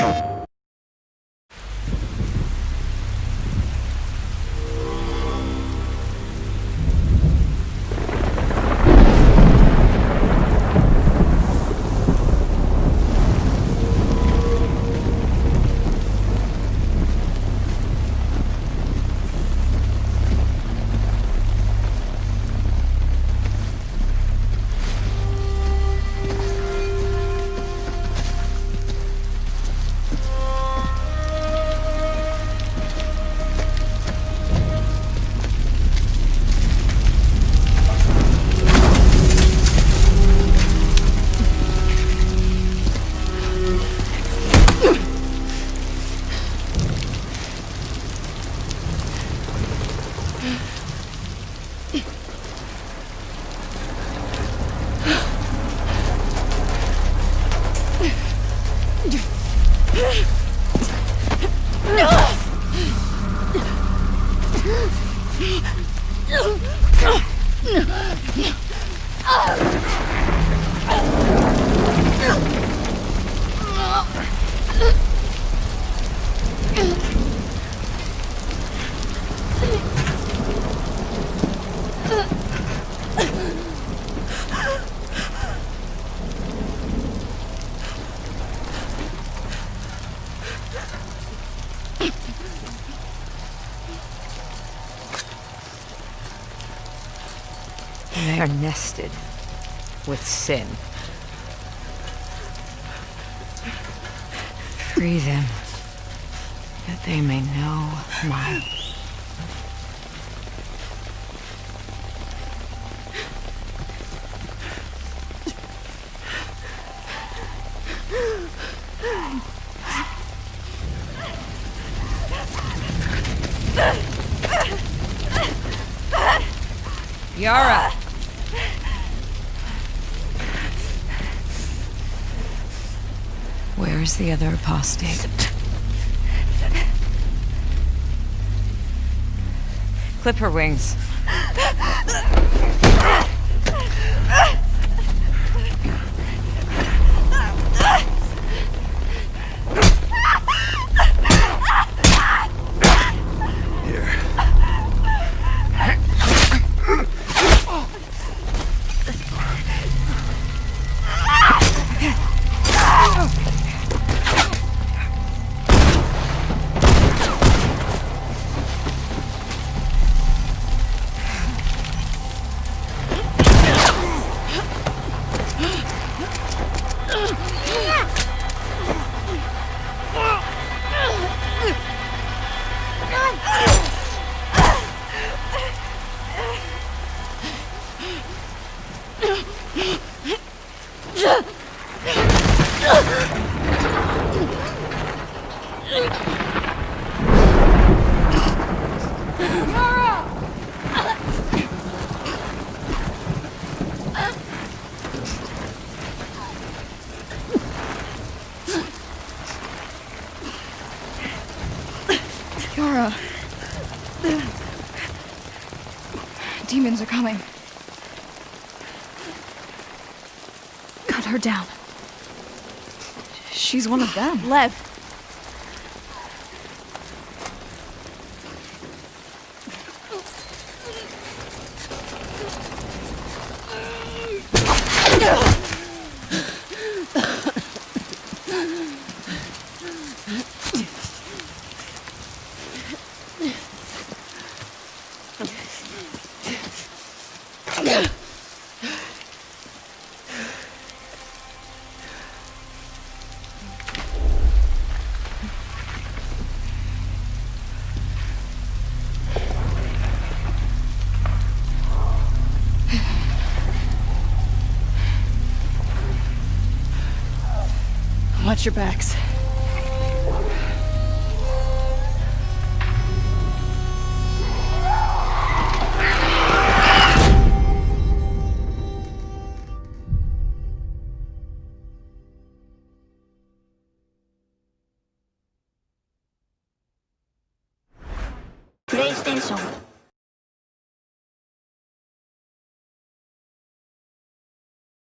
you. They are nested with sin. Free them, that they may know my Yara! Where's the other apostate? Clip her wings. Yara. Demons are coming. Cut her down. She's one of them. Lev. Watch your backs. PlayStation